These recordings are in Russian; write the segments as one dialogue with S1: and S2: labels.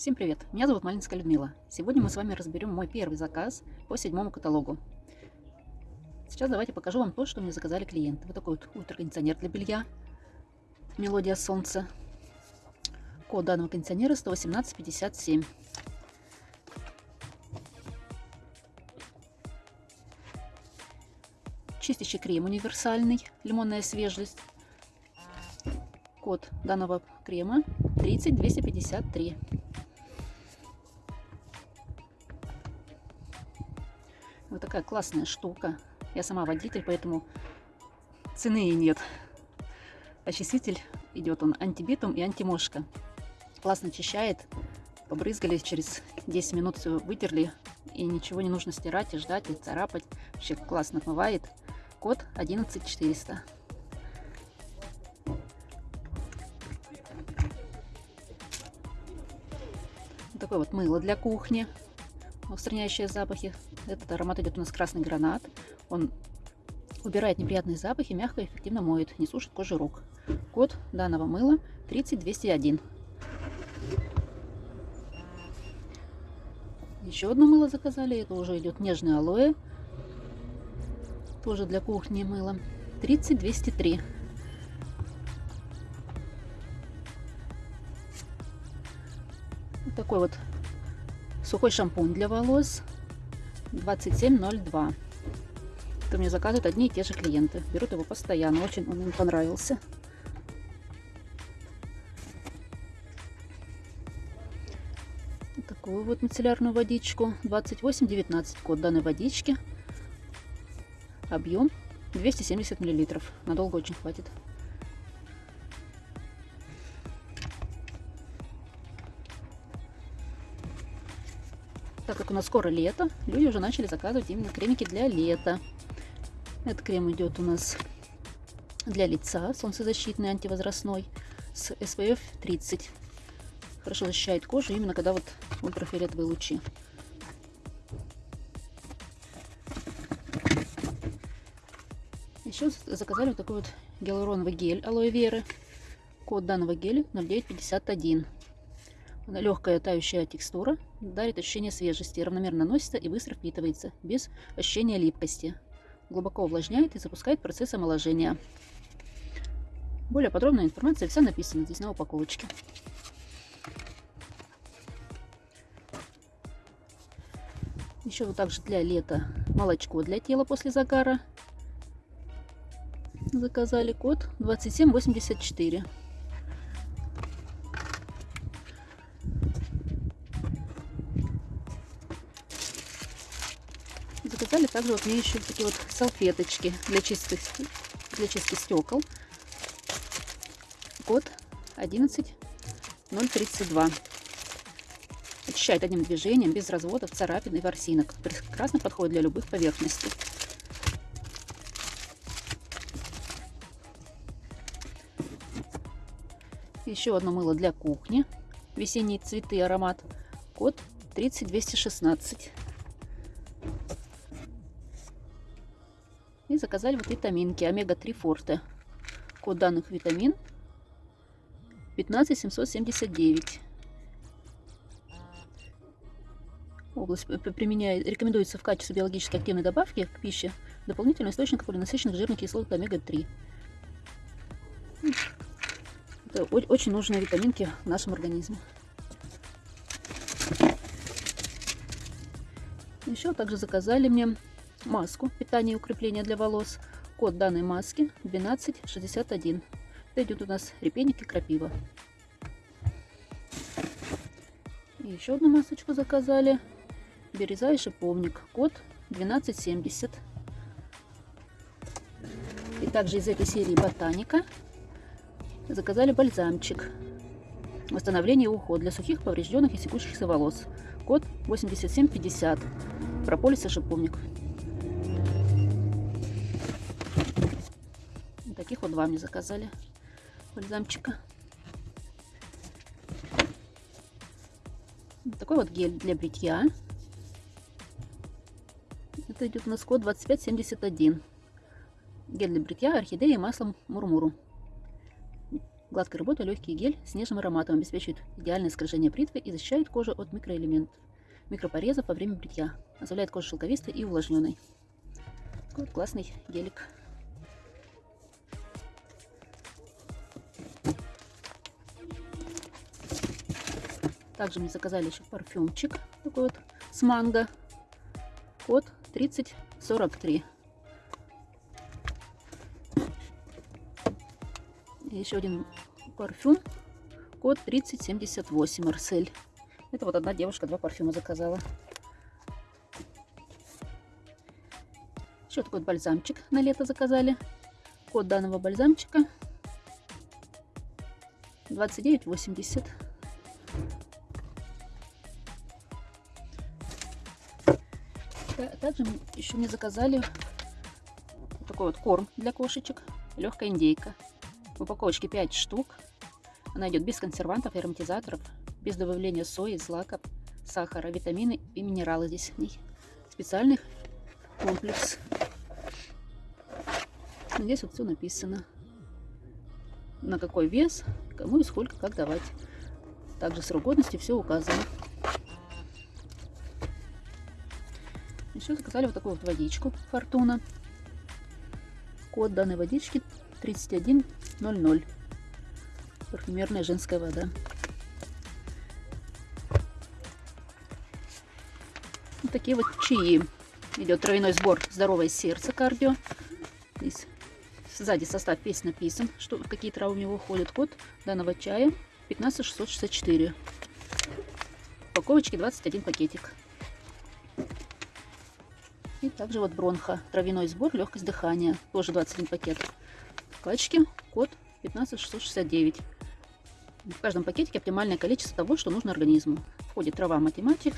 S1: Всем привет! Меня зовут Малинская Людмила. Сегодня мы с вами разберем мой первый заказ по седьмому каталогу. Сейчас давайте покажу вам то, что мне заказали клиенты. Вот такой вот ультракондиционер для белья. Мелодия солнца. Код данного кондиционера 11857. Чистящий крем универсальный, лимонная свежесть. Код данного крема 30253. Вот такая классная штука. Я сама водитель, поэтому цены и нет. Очиститель идет он антибитум и антимошка. Классно очищает. Побрызгали, через 10 минут все вытерли. И ничего не нужно стирать и ждать, и царапать. Вообще классно отмывает. Код 11400. такое вот мыло для кухни, устраняющее запахи. Этот аромат идет у нас красный гранат. Он убирает неприятные запахи, мягко и эффективно моет, не сушит кожу рук. Код данного мыла 30201. Еще одно мыло заказали. Это уже идет нежное алоэ. Тоже для кухни мыло. 30203. Вот такой вот сухой шампунь для волос 2702. Это мне заказывают одни и те же клиенты. Берут его постоянно. Очень он им понравился. такую вот мицеллярную водичку. 2819 код данной водички. Объем 270 миллилитров. Надолго очень хватит. Так как у нас скоро лето, люди уже начали заказывать именно кремики для лета. Этот крем идет у нас для лица, солнцезащитный, антивозрастной, с SPF 30. Хорошо защищает кожу, именно когда вот ультрафиолетовые лучи. Еще заказали вот такой вот гиалуроновый гель алоэ веры. Код данного геля 0951. Легкая тающая текстура дарит ощущение свежести, равномерно наносится и быстро впитывается, без ощущения липкости. Глубоко увлажняет и запускает процесс омоложения. Более подробная информация вся написана здесь на упаковочке. Еще вот также для лета молочко для тела после загара. Заказали код 2784. Заказали также вот мне еще такие вот салфеточки для чистки, для чистки стекол. Код 11032. Очищает одним движением, без разводов, царапин и ворсинок. Прекрасно подходит для любых поверхностей. Еще одно мыло для кухни. Весенние цветы аромат. Код 30216. Заказали вот витаминки омега-3 форте. Код данных витамин 15779. Область применяет, рекомендуется в качестве биологически активной добавки к пище дополнительный источник полинасыщенных жирных кислот омега-3. Это очень нужные витаминки в нашем организме. Еще также заказали мне маску питания и укрепления для волос. Код данной маски 1261. Это идет у нас репейник и крапива. И еще одну масочку заказали. Береза и шиповник. Код 1270. И также из этой серии ботаника заказали бальзамчик. Восстановление и уход для сухих, поврежденных и секущихся волос. Код 8750. Прополис и шиповник. Таких вот два мне заказали бальзамчика. такой вот гель для бритья. Это идет у нас код 2571. Гель для бритья, орхидея и маслом мурмуру. Гладкая работа, легкий гель с нежным ароматом обеспечивает идеальное скольжение бритвы и защищает кожу от микроэлементов, микропорезов во время бритья. Оставляет кожу шелковистой и увлажненной. Такой вот классный гелик. Также мне заказали еще парфюмчик такой вот с манго. Код 3043. И еще один парфюм. Код 3078 Марсель. Это вот одна девушка два парфюма заказала. Еще такой бальзамчик на лето заказали. Код данного бальзамчика 2980. Также еще мне заказали такой вот корм для кошечек. Легкая индейка. В упаковочке 5 штук. Она идет без консервантов и ароматизаторов, без добавления сои, злаков, сахара, витамины и минералы здесь в ней. Специальный комплекс. Здесь вот все написано. На какой вес, кому и сколько, как давать. Также срок годности все указано. Еще заказали вот такую вот водичку Фортуна. Код данной водички 3100. Парфюмерная женская вода. Вот такие вот чаи. Идет травяной сбор «Здоровое сердце» кардио. Здесь сзади состав весь написан, что, какие травы у него входят. Код данного чая 15664. Упаковочки 21 пакетик. И также вот бронха, травяной сбор, легкость дыхания, тоже 21 пакет. Пачки, код 15669. В каждом пакетике оптимальное количество того, что нужно организму. Входит трава математика,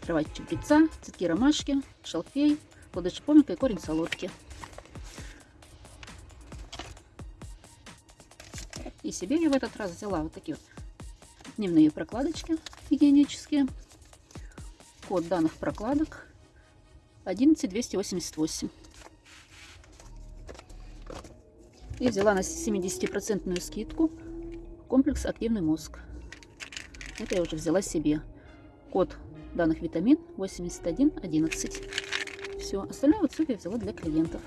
S1: трава чабреца, цветки ромашки, шалфей, плоды шиповника и корень солодки. И себе я в этот раз взяла вот такие вот дневные прокладочки гигиенические. Код данных прокладок 11288. И взяла на 70% скидку комплекс «Активный мозг». Это я уже взяла себе. Код данных витамин 8111. Все, остальное вот все я взяла для клиентов.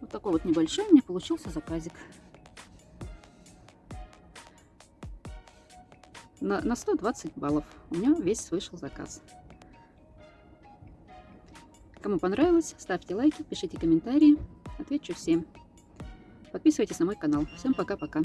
S1: Вот такой вот небольшой у меня получился заказик. На, на 120 баллов у меня весь вышел заказ. Кому понравилось, ставьте лайки, пишите комментарии. Отвечу всем. Подписывайтесь на мой канал. Всем пока-пока.